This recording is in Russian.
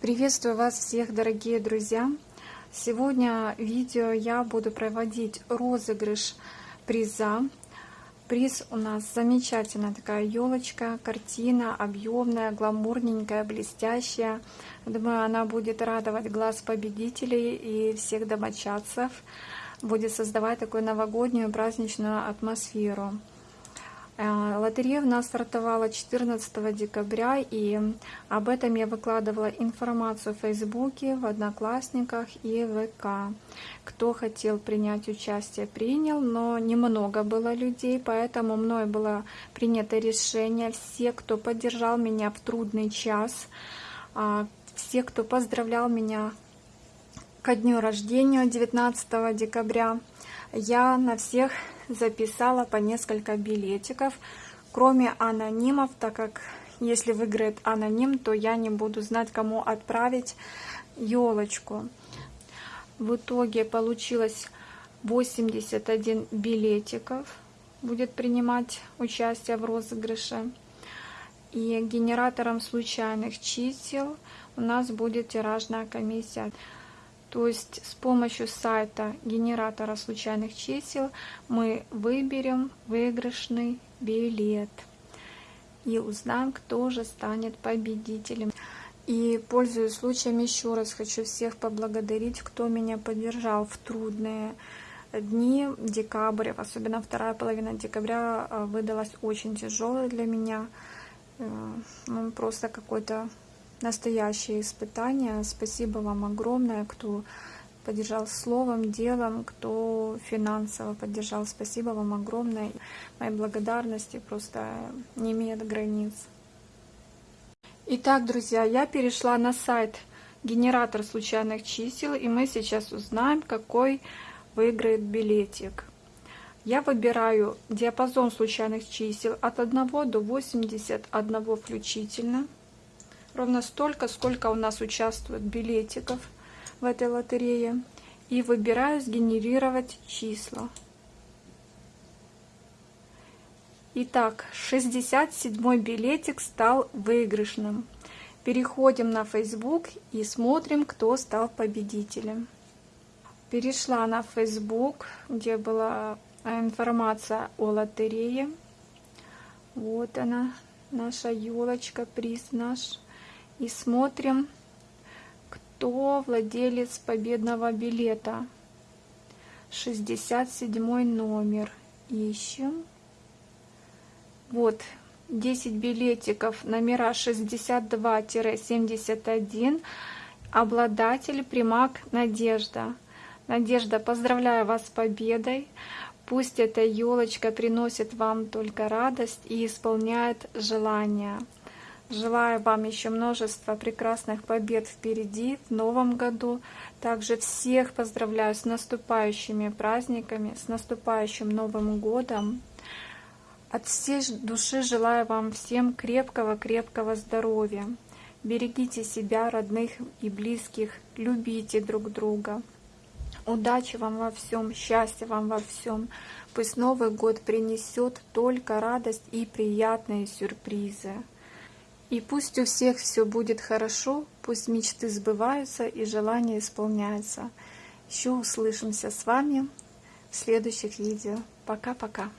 Приветствую вас всех, дорогие друзья! Сегодня видео я буду проводить розыгрыш приза. Приз у нас замечательная такая елочка, картина объемная, гламурненькая, блестящая. Думаю, она будет радовать глаз победителей и всех домочадцев, будет создавать такую новогоднюю праздничную атмосферу. Э, лотерея у нас стартовала 14 декабря, и об этом я выкладывала информацию в Фейсбуке, в Одноклассниках и ВК. Кто хотел принять участие, принял, но немного было людей, поэтому мной было принято решение. Все, кто поддержал меня в трудный час, а, все, кто поздравлял меня ко дню рождения 19 декабря, я на всех записала по несколько билетиков, кроме анонимов, так как если выиграет аноним, то я не буду знать, кому отправить елочку. В итоге получилось 81 билетиков будет принимать участие в розыгрыше. И генератором случайных чисел у нас будет тиражная комиссия. То есть с помощью сайта генератора случайных чисел мы выберем выигрышный билет и узнаем, кто же станет победителем. И, пользуясь случаем, еще раз хочу всех поблагодарить, кто меня поддержал в трудные дни. Декабрь, особенно вторая половина декабря, э, выдалась очень тяжелой для меня. Э, ну, просто какой-то настоящее испытание. Спасибо вам огромное, кто поддержал словом, делом, кто финансово поддержал. Спасибо вам огромное. Мои благодарности просто не имеют границ. Итак, друзья, я перешла на сайт генератор случайных чисел, и мы сейчас узнаем, какой выиграет билетик. Я выбираю диапазон случайных чисел от 1 до 81 включительно ровно столько, сколько у нас участвует билетиков в этой лотерее. И выбираю сгенерировать числа. Итак, 67 билетик стал выигрышным. Переходим на Facebook и смотрим, кто стал победителем. Перешла на Facebook, где была информация о лотерее. Вот она, наша елочка, приз наш и смотрим, кто владелец победного билета. 67 номер. Ищем. Вот, 10 билетиков, номера 62-71. Обладатель Примак Надежда. Надежда, поздравляю вас с победой. Пусть эта елочка приносит вам только радость и исполняет желания. Желаю вам еще множества прекрасных побед впереди, в новом году. Также всех поздравляю с наступающими праздниками, с наступающим Новым годом. От всей души желаю вам всем крепкого-крепкого здоровья. Берегите себя, родных и близких, любите друг друга. Удачи вам во всем, счастья вам во всем. Пусть Новый год принесет только радость и приятные сюрпризы. И пусть у всех все будет хорошо, пусть мечты сбываются и желания исполняются. Еще услышимся с вами в следующих видео. Пока-пока.